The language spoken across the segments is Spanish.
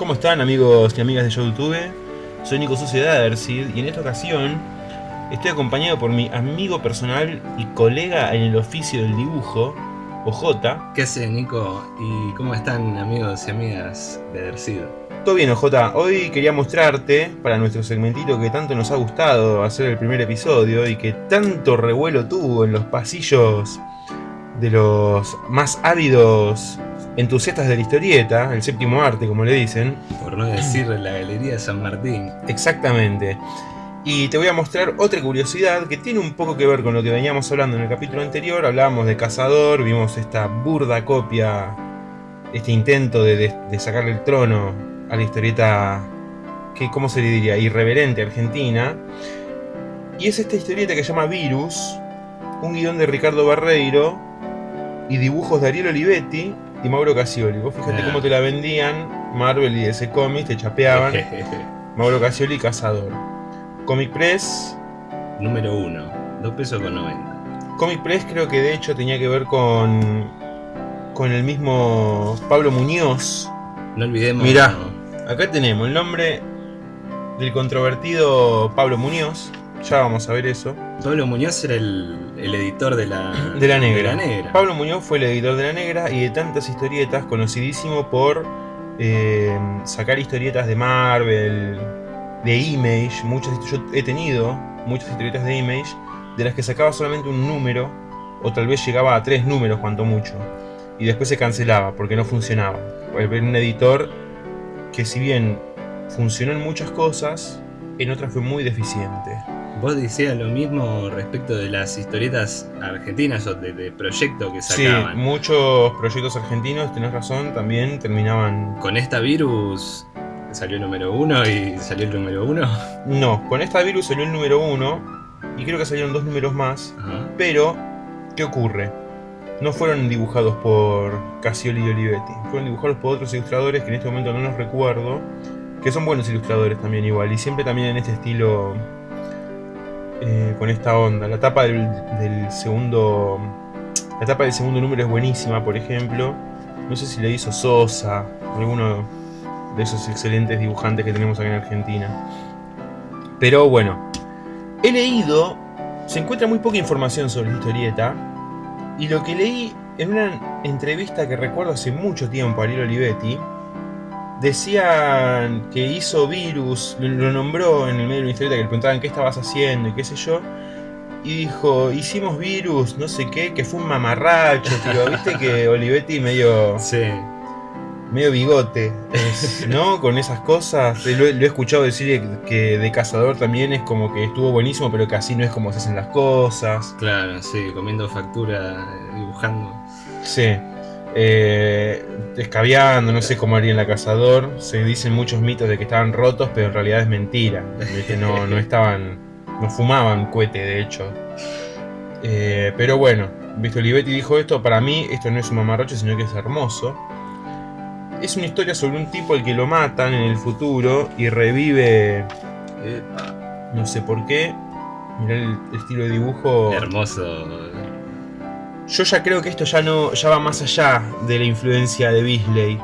¿Cómo están amigos y amigas de YouTube? Soy Nico Sociedad Ercid y en esta ocasión estoy acompañado por mi amigo personal y colega en el oficio del dibujo, OJ. ¿Qué haces Nico? ¿Y cómo están amigos y amigas de Ercid? Todo bien OJ, hoy quería mostrarte para nuestro segmentito que tanto nos ha gustado hacer el primer episodio y que tanto revuelo tuvo en los pasillos de los más ávidos entusiastas de la historieta, el séptimo arte como le dicen. Por no decir la Galería de San Martín. Exactamente. Y te voy a mostrar otra curiosidad que tiene un poco que ver con lo que veníamos hablando en el capítulo anterior. Hablábamos de Cazador, vimos esta burda copia, este intento de, sacarle el trono a la historieta, que, ¿cómo se le diría? Irreverente argentina. Y es esta historieta que se llama Virus, un guion de Ricardo Barreiro y dibujos de Ariel Olivetti y Mauro Casioli. Vos fíjate cómo te la vendían Marvel y ese cómic, te chapeaban. Mauro Casioli, Cazador. Comic Press. Número 1, 2 pesos con 90. Comic Press creo que de hecho tenía que ver con. con el mismo Pablo Muñoz. No olvidemos. Mirá, acá tenemos el nombre del controvertido Pablo Muñoz. Ya vamos a ver eso. Pablo Muñoz era el, editor de la, de la, negra. Pablo Muñoz fue el editor de La Negra y de tantas historietas, conocidísimo por eh, sacar historietas de Marvel, de Image. Muchas, yo he tenido muchas historietas de Image de las que sacaba solamente un número o tal vez llegaba a tres números cuanto mucho. Y después se cancelaba porque no funcionaba. Era un editor que si bien funcionó en muchas cosas, en otras fue muy deficiente. Vos decías lo mismo respecto de las historietas argentinas o de, proyecto que sacaban. Sí, muchos proyectos argentinos, tenés razón, también terminaban... ¿Con esta virus salió el número uno y salió el número uno? No, con esta virus salió el número uno y creo que salieron dos números más. Pero, ¿qué ocurre? No fueron dibujados por Casioli y Olivetti, fueron dibujados por otros ilustradores que en este momento no los recuerdo, que son buenos ilustradores también igual, y siempre también en este estilo eh, con esta onda. La tapa del, segundo. La tapa del segundo número es buenísima, por ejemplo. No sé si le hizo Sosa, alguno de esos excelentes dibujantes que tenemos aquí en Argentina. Pero bueno, he leído, se encuentra muy poca información sobre la historieta. Y lo que leí en una entrevista que recuerdo hace mucho tiempo a Ariel Olivetti, decían que hizo Virus, lo nombró en el medio de una historieta que le preguntaban qué estabas haciendo y qué sé yo. Y dijo, hicimos Virus, no sé qué, que fue un mamarracho, tío. Viste que Olivetti medio... Sí. Medio bigote, ¿no? Con esas cosas. Lo, he escuchado decir que de Cazador también es como que estuvo buenísimo, pero que así no es como se hacen las cosas. Claro, sí, comiendo factura, dibujando. Sí eh, no sé cómo haría en la cazador. Se dicen muchos mitos de que estaban rotos, pero en realidad es mentira. que no, no estaban. no fumaban cohete, de hecho. Eh, pero bueno, visto Olivetti dijo esto, para mí esto no es un mamarrocho, sino que es hermoso. Es una historia sobre un tipo al que lo matan en el futuro y revive. no sé por qué. Mirá el estilo de dibujo. Hermoso yo ya creo que esto ya no ya va más allá de la influencia de Beasley.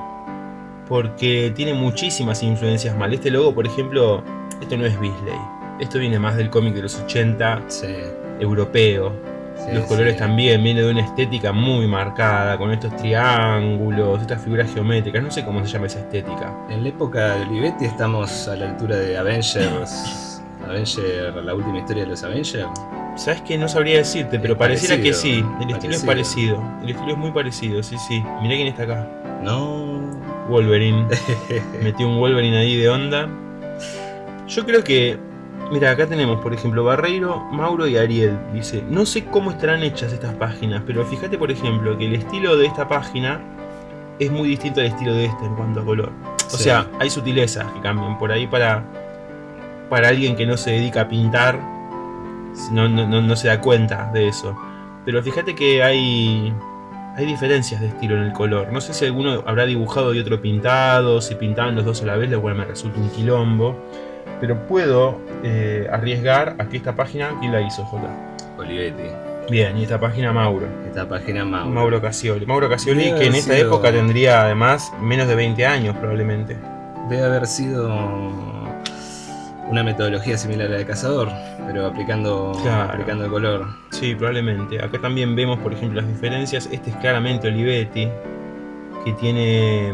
Porque tiene muchísimas influencias mal. Este logo, por ejemplo, esto no es Beasley. Esto viene más del cómic de los 80, europeo. los colores también, viene de una estética muy marcada, con estos triángulos, estas figuras geométricas, no sé cómo se llama esa estética. En la época de Olivetti estamos a la altura de Avengers, Avengers, la última historia de los Avengers. Sabes que no sabría decirte, pero pareciera que sí. El estilo es parecido. El estilo es muy parecido, sí, sí. Mirá quién está acá. No. Wolverine. Metió un Wolverine ahí de onda. Yo creo que. Mira, acá tenemos, por ejemplo, Barreiro, Mauro y Ariel. Dice, no sé cómo estarán hechas estas páginas, pero fíjate, por ejemplo, que el estilo de esta página es muy distinto al estilo de esta en cuanto a color. O sea, hay sutilezas que cambian por ahí para, para alguien que no se dedica a pintar no, no, se da cuenta de eso. Pero fíjate que hay, hay diferencias de estilo en el color. No sé si alguno habrá dibujado y otro pintado, si pintaban los dos a la vez, lo cual me resulta un quilombo. Pero puedo eh, arriesgar a que esta página, ¿quién la hizo, J? Olivetti. Bien, y esta página Mauro. Esta página Mauro. Mauro Casioli. Mauro Casioli, que en esta época tendría además menos de 20 años probablemente. debe haber sido una metodología similar a la de cazador, pero aplicando, aplicando el color. Sí, probablemente. Acá también vemos, por ejemplo, las diferencias. Este es claramente Olivetti, que tiene.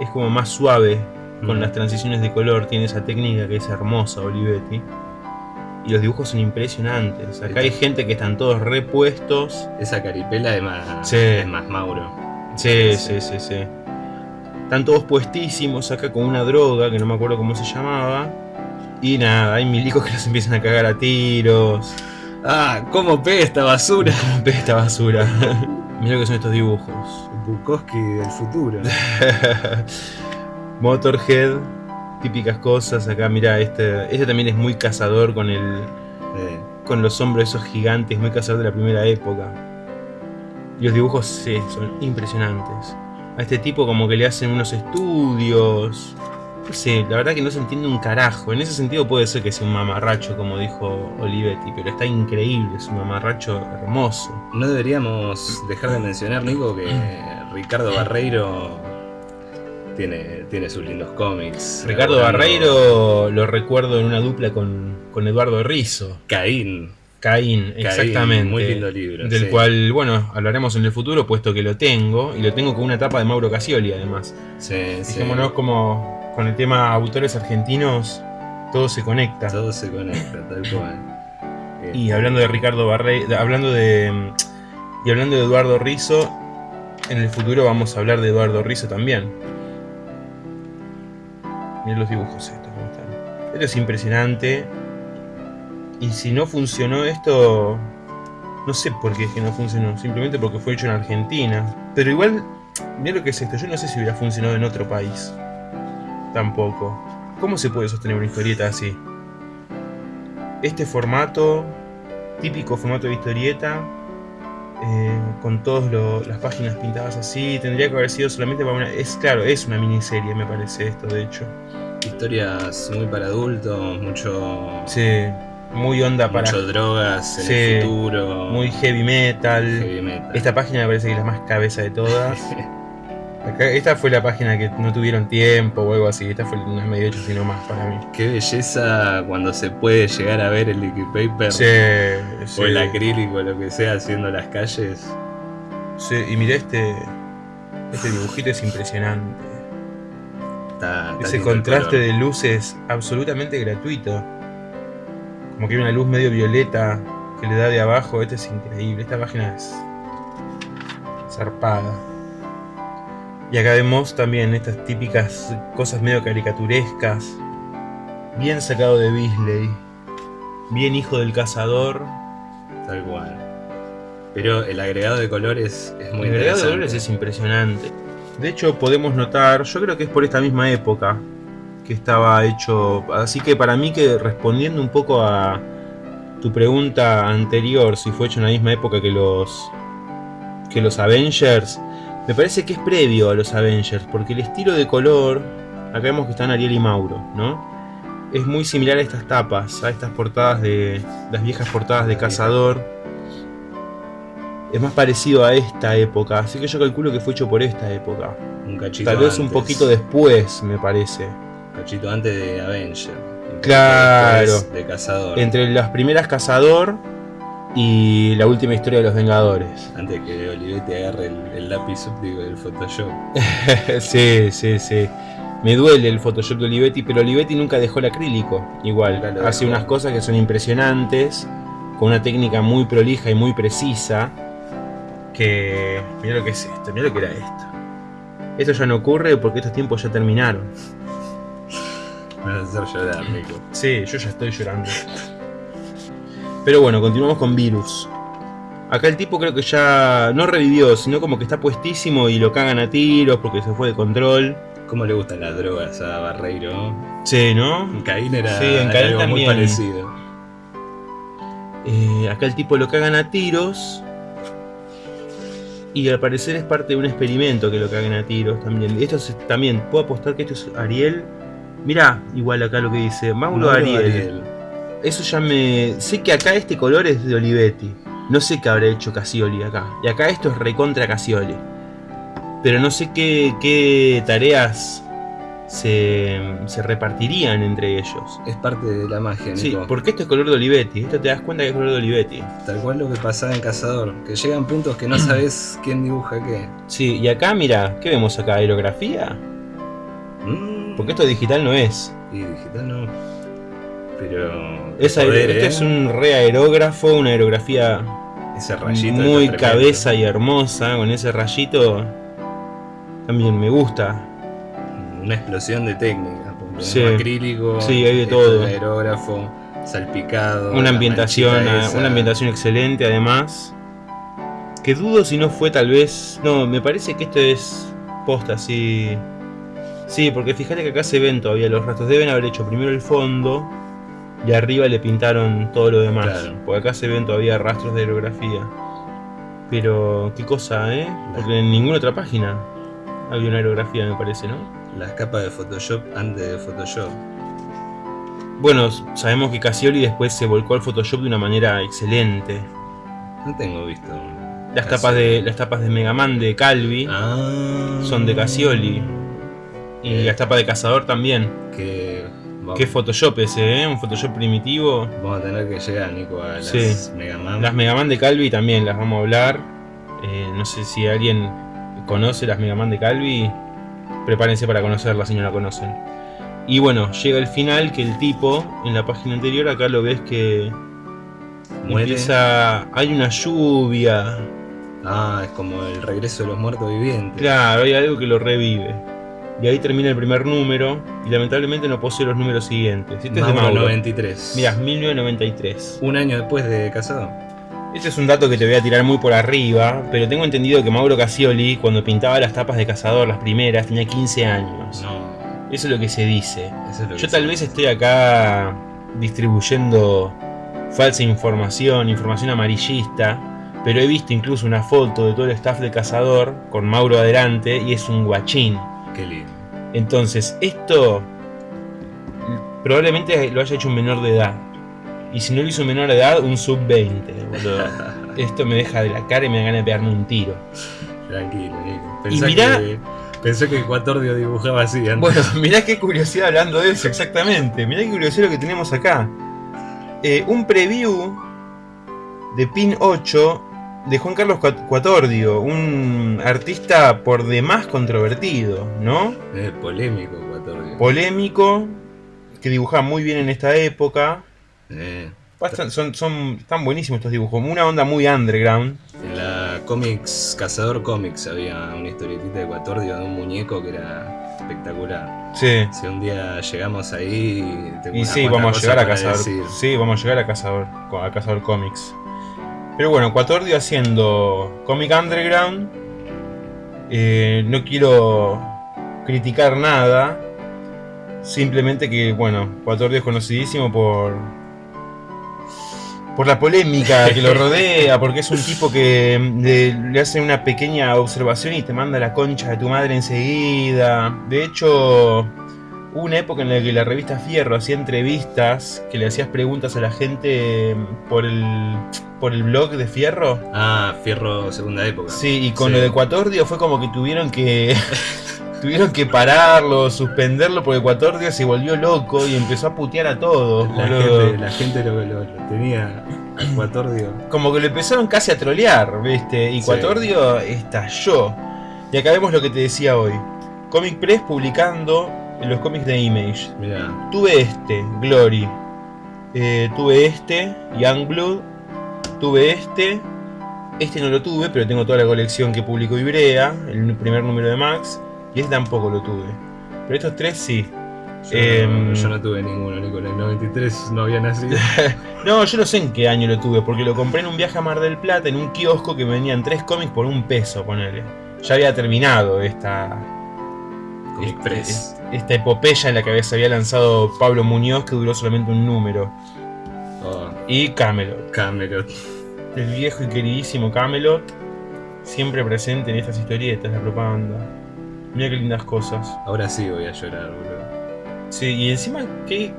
es como más suave con las transiciones de color, tiene esa técnica que es hermosa, Olivetti. Y los dibujos son impresionantes. Acá hay gente que están todos repuestos. Esa caripela es más, es más Mauro. Sí, sí, sí, sí, Están todos puestísimos acá con una droga que no me acuerdo cómo se llamaba. Y nada, hay milicos que los empiezan a cagar a tiros. Ah, ¿cómo pega esta basura? ¿Cómo pega esta basura? Mira lo que son estos dibujos. Bukowski del futuro. Motorhead, típicas cosas. Acá, mira, este, este también es muy cazador con el. Con los hombros esos gigantes, muy cazador de la primera época. Y los dibujos sí, son impresionantes. A este tipo como que le hacen unos estudios. No sé, la verdad que no se entiende un carajo. En ese sentido puede ser que sea un mamarracho, como dijo Olivetti, pero está increíble, es un mamarracho hermoso. No deberíamos dejar de mencionar, Nico, que Ricardo Barreiro tiene, tiene sus lindos cómics. Ricardo Barreiro lo recuerdo en una dupla con, con Eduardo Rizzo. Caín. Caín, exactamente. Muy lindo libro. Del cual, bueno, hablaremos en el futuro, puesto que lo tengo. Y lo tengo con una tapa de Mauro Casioli, además. Sí, Dijémonos como con el tema autores argentinos, todo se conecta. Todo se conecta, tal cual. Y hablando de Ricardo Barreiro, hablando de. Y hablando de Eduardo Rizzo, en el futuro vamos a hablar de Eduardo Rizzo también. Miren los dibujos estos, ¿cómo están? Esto es impresionante. Y si no funcionó esto, no sé por qué es que no funcionó, simplemente porque fue hecho en Argentina. Pero igual, mira lo que es esto, yo no sé si hubiera funcionado en otro país. Tampoco. ¿Cómo se puede sostener una historieta así? Este formato, típico formato de historieta, eh, con todas las páginas pintadas así, tendría que haber sido solamente para una... Es claro, es una miniserie me parece esto, de hecho. Historias muy para adultos, mucho... Sí muy onda para. Mucho drogas en el futuro. Muy heavy metal. Esta página me parece que es la más cabeza de todas. esta fue la página que no tuvieron tiempo o algo así. Esta fue una medio hecho sino más para mí. Qué belleza cuando se puede llegar a ver el liquid paper. o el acrílico, lo que sea, haciendo las calles. Sí, y mira este. Este dibujito es impresionante. Ese contraste de luces absolutamente gratuito. Como que hay una luz medio violeta que le da de abajo. Este es increíble. Esta página es zarpada. Y acá vemos también estas típicas cosas medio caricaturescas. Bien sacado de Beasley. Bien hijo del cazador. Tal cual. Pero el agregado de colores es muy El agregado de colores es impresionante. De hecho, podemos notar, yo creo que es por esta misma época, que estaba hecho. Así que para mí que respondiendo un poco a tu pregunta anterior, si fue hecho en la misma época que los que los Avengers, me parece que es previo a los Avengers, porque el estilo de color, acá vemos que están Ariel y Mauro, ¿no? Es muy similar a estas tapas, a estas portadas de las viejas portadas de Cazador. Es más parecido a esta época, así que yo calculo que fue hecho por esta época. Un cachito Tal vez un poquito después, me parece cachito antes de Avenger. Claro. De Cazador. Entre las primeras Cazador y la última historia de los Vengadores. Antes que Olivetti agarre el, lápiz óptico del Photoshop. sí, sí, sí. Me duele el Photoshop de Olivetti, pero Olivetti nunca dejó el acrílico. Igual, hace unas cosas que son impresionantes, con una técnica muy prolija y muy precisa. Que. Mira lo que es esto, mira lo que era esto. Esto ya no ocurre porque estos tiempos ya terminaron. Me vas a hacer llorar, Nico. Sí, yo ya estoy llorando. Pero bueno, continuamos con Virus. Acá el tipo creo que ya no revivió, sino como que está puestísimo y lo cagan a tiros porque se fue de control. ¿Cómo le gustan las drogas a Barreiro? Sí, ¿no? En Caín era, sí, en Caín algo muy parecido. Eh, acá el tipo lo cagan a tiros. Y al parecer es parte de un experimento que lo cagan a tiros también. Esto es, también, puedo apostar que esto es Ariel Mirá, igual acá lo que dice, Mauro, Ariel. Eso ya me... Sé que acá este color es de Olivetti. No sé qué habrá hecho Casioli acá. Y acá esto es recontra Casioli. Pero no sé qué, qué tareas se, se repartirían entre ellos. Es parte de la magia, Nico. Sí, porque esto es color de Olivetti. Esto te das cuenta que es color de Olivetti. Tal cual lo que pasaba en Cazador, que llegan puntos que no sabes quién dibuja qué. Sí, y acá, mira, ¿qué vemos acá? ¿Aerografía? Mm, Porque esto digital no es. Y digital no. Pero. Es poder, esto ¿eh? es un re aerógrafo, una aerografía Ese rayito. muy cabeza y hermosa, con ese rayito. También me gusta. Una explosión de técnica. Sí. un acrílico. Sí, hay de esto todo. aerógrafo, salpicado. Una ambientación, ah, una ambientación excelente además. Que dudo si no fue tal vez. No, me parece que esto es posta, sí. Sí, porque fíjate que acá se ven todavía los rastros. Deben haber hecho primero el fondo y arriba le pintaron todo lo demás. Claro. Porque acá se ven todavía rastros de aerografía. Pero qué cosa, ¿eh? Porque en ninguna otra página había una aerografía, me parece, ¿no? Las capas de Photoshop antes de Photoshop. Bueno, sabemos que Casioli después se volcó al Photoshop de una manera excelente. No tengo visto. Las tapas de las tapas de Mega Man de Calvi Ah. son de Casioli. Y Eh. las tapas de Cazador también. Que. Vamos, Qué Photoshop ese, ¿eh? Un Photoshop primitivo. vamos a tener que llegar, Nico, a las Sí. Mega Man. Las Mega Man de Calvi también las vamos a hablar. Eh, no sé si alguien conoce las Mega Man de Calvi. Prepárense para conocerlas si no la conocen. Y bueno, llega el final que el tipo, en la página anterior, acá lo ves que Muere. empieza. Hay una lluvia. Ah, es como el regreso de los muertos vivientes. Claro, hay algo que lo revive. Y ahí termina el primer número. Y lamentablemente no posee los números siguientes. Este es de Mauro Mauro. 93. Mirá, 1993. Un año después de Casado. Este es un dato que te voy a tirar muy por arriba, pero tengo entendido que Mauro Casioli, cuando pintaba las tapas de Cazador, las primeras, tenía 15 años. No. Eso es lo que se dice. Eso es lo Yo que tal se- vez estoy acá distribuyendo falsa información, información amarillista, pero he visto incluso una foto de todo el staff de Cazador con Mauro adelante y es un guachín. Qué lindo. Entonces, esto probablemente lo haya hecho un menor de edad. Y si no lo hizo un menor de edad, un sub-20, boludo. Esto me deja de la cara y me da ganas de pegarme un tiro. Tranquilo, Nico. Y Pensá mirá- que, pensé que Ecuatordio dibujaba así antes. Bueno, mirá qué curiosidad hablando de eso, exactamente. Mirá qué curiosidad lo que tenemos acá. Eh, un preview de Pin 8 de Juan Carlos Cuat- Cuatordio, un artista por demás controvertido, ¿no? Es polémico Ecuatordio. Polémico, que dibujaba muy bien en esta época. Eh, Bastan- son, son, están buenísimos estos dibujos, una onda muy underground. en la Comics, Cazador Comics, había una historietita de Ecuatordio de un muñeco que era espectacular. Sí. Si un día llegamos ahí, tengo Y sí, vamos a llegar a Cazador. decir. Sí, vamos a llegar a Cazador, a Cazador Comics. Pero bueno, Cuatordio haciendo Comic Underground. Eh, no quiero criticar nada. Simplemente que, bueno, Cuatordio es conocidísimo por. Por la polémica que lo rodea, porque es un tipo que le, le hace una pequeña observación y te manda la concha de tu madre enseguida. De hecho, una época en la que la revista Fierro hacía entrevistas, que le hacías preguntas a la gente por el, por el blog de Fierro. Ah, Fierro segunda época. Sí, y con Sí. lo de Ecuatordio fue como que tuvieron que tuvieron que pararlo, suspenderlo, porque Ecuatordio se volvió loco y empezó a putear a todos. La boludo. gente, la gente lo, lo- lo tenía Ecuatordio. Como que lo empezaron casi a trolear, ¿viste? Y Sí. Cuatordio estalló. Y acá vemos lo que te decía hoy. Comic Press publicando los cómics de Image. Tuve este, Glory. Eh, tuve este, Youngblood. Tuve este. Este no lo tuve, pero tengo toda la colección que publicó Ibrea, el primer número de Max. Y este tampoco lo tuve. Pero estos tres sí. yo, Em, no, yo no tuve ninguno, Nico. En el 93 no había nacido. No, yo no sé en qué año lo tuve, porque lo compré en un viaje a Mar del Plata, en un kiosco que venían tres cómics por un peso, ponele. Ya había terminado esta, Comic Press. Esta epopeya en la que se había lanzado Pablo Muñoz, que duró solamente un número. Oh, Y Camelot. Camelot. El viejo y queridísimo Camelot, siempre presente en estas historietas, la propaganda. Mira qué lindas cosas. Ahora sí voy a llorar, boludo. Sí, y encima, ¿qué?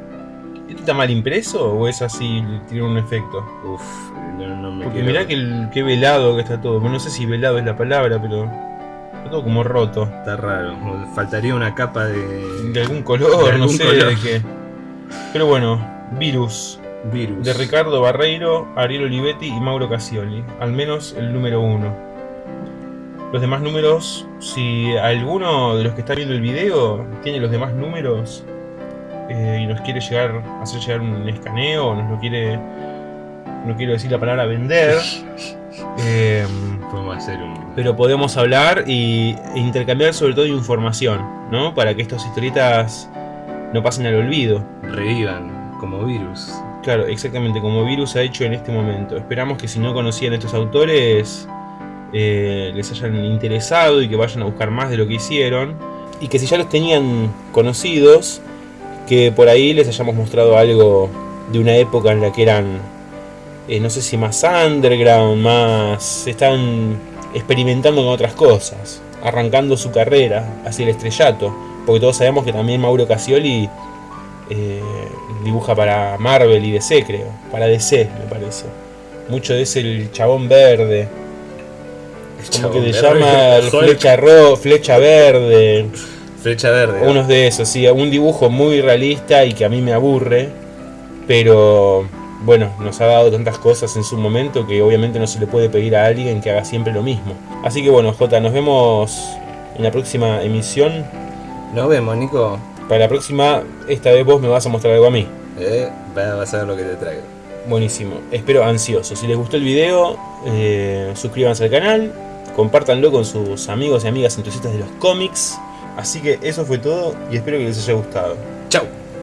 ¿Esto está mal impreso o es así, tiene un efecto? Uf, no, no me Porque quiero. mirá que el, qué velado que está todo. Bueno, no sé si velado es la palabra, pero todo como roto. Está raro. Faltaría una capa de. De algún color, no sé de qué. Pero bueno, Virus. Virus. De Ricardo Barreiro, Ariel Olivetti y Mauro Casioli. Al menos el número uno. Los demás números, si alguno de los que está viendo el video tiene los demás números eh, y nos quiere llegar, hacer llegar un escaneo, nos lo quiere, no quiero decir la palabra vender, eh, podemos hacer un... pero podemos hablar y, e intercambiar sobre todo información, ¿no? Para que estas historietas no pasen al olvido. Revivan como virus. Claro, exactamente, como virus ha hecho en este momento. Esperamos que si no conocían estos autores, eh, les hayan interesado y que vayan a buscar más de lo que hicieron. Y que si ya los tenían conocidos, que por ahí les hayamos mostrado algo de una época en la que eran, eh, no sé si más underground, más... están experimentando con otras cosas, arrancando su carrera hacia el estrellato. Porque todos sabemos que también Mauro Casioli eh, dibuja para Marvel y DC, creo. Para DC, me parece. Mucho de ese el chabón verde. como que le llama flecha, ro, flecha verde. Flecha verde. Unos de esos, sí. Un dibujo muy realista y que a mí me aburre. Pero bueno, nos ha dado tantas cosas en su momento que obviamente no se le puede pedir a alguien que haga siempre lo mismo. Así que bueno, Jota, nos vemos en la próxima emisión. Nos vemos, Nico. Para la próxima, esta vez vos me vas a mostrar algo a mí. Eh, vas a ver lo que te traigo. Buenísimo, espero ansioso. Si les gustó el video, eh, suscríbanse al canal, compártanlo con sus amigos y amigas entusiastas de los cómics. Así que eso fue todo y espero que les haya gustado. Chao.